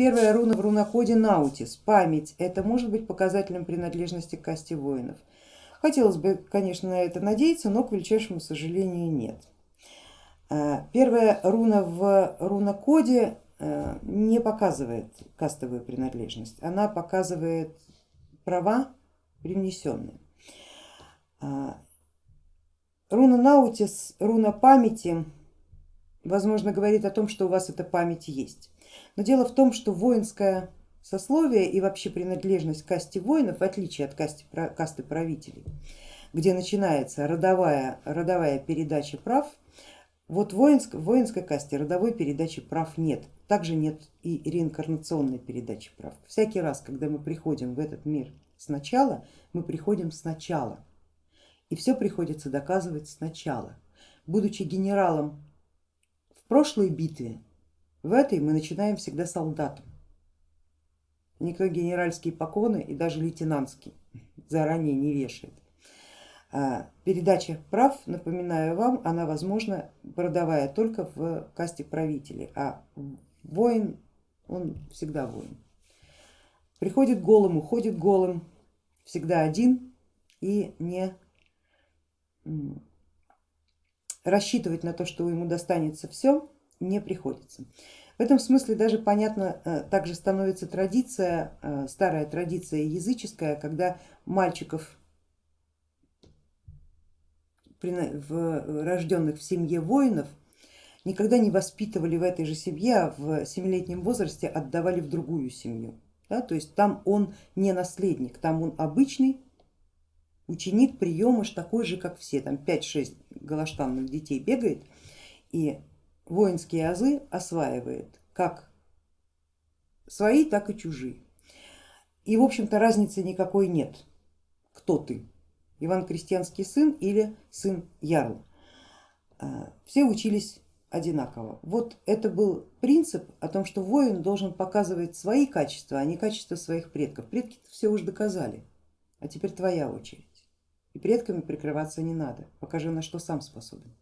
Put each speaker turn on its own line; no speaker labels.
первая руна в рунокоде Наутис, память, это может быть показателем принадлежности к касте воинов. Хотелось бы, конечно, на это надеяться, но к величайшему сожалению нет. А, первая руна в рунокоде э, не показывает кастовую принадлежность, она показывает права привнесенные. А, руна Наутис, руна памяти, возможно, говорит о том, что у вас эта память есть. Но дело в том, что воинское сословие и вообще принадлежность к касте воинов, в отличие от касты, касты правителей, где начинается родовая, родовая передача прав, вот воинск, в воинской касте родовой передачи прав нет, также нет и реинкарнационной передачи прав. Всякий раз, когда мы приходим в этот мир сначала, мы приходим сначала. И все приходится доказывать сначала. Будучи генералом в прошлой битве, в этой мы начинаем всегда солдатом. Никто генеральские поклоны и даже лейтенантские заранее не вешает. А, передача прав, напоминаю вам, она возможна родовая только в касте правителей, а воин, он всегда воин. Приходит голым, уходит голым, всегда один и не рассчитывать на то, что ему достанется все, не приходится. В этом смысле даже понятно, э, также становится традиция, э, старая традиция языческая, когда мальчиков, рожденных в семье воинов, никогда не воспитывали в этой же семье, а в семилетнем возрасте отдавали в другую семью. Да? То есть там он не наследник, там он обычный ученик, приемыш, такой же как все, там 5-6 галаштанных детей бегает и воинские азы осваивает как свои, так и чужие. И в общем-то разницы никакой нет, кто ты, Иван Крестьянский сын или сын Ярл. А, все учились одинаково. Вот это был принцип о том, что воин должен показывать свои качества, а не качества своих предков. Предки все уже доказали, а теперь твоя очередь. И предками прикрываться не надо, покажи на что сам способен.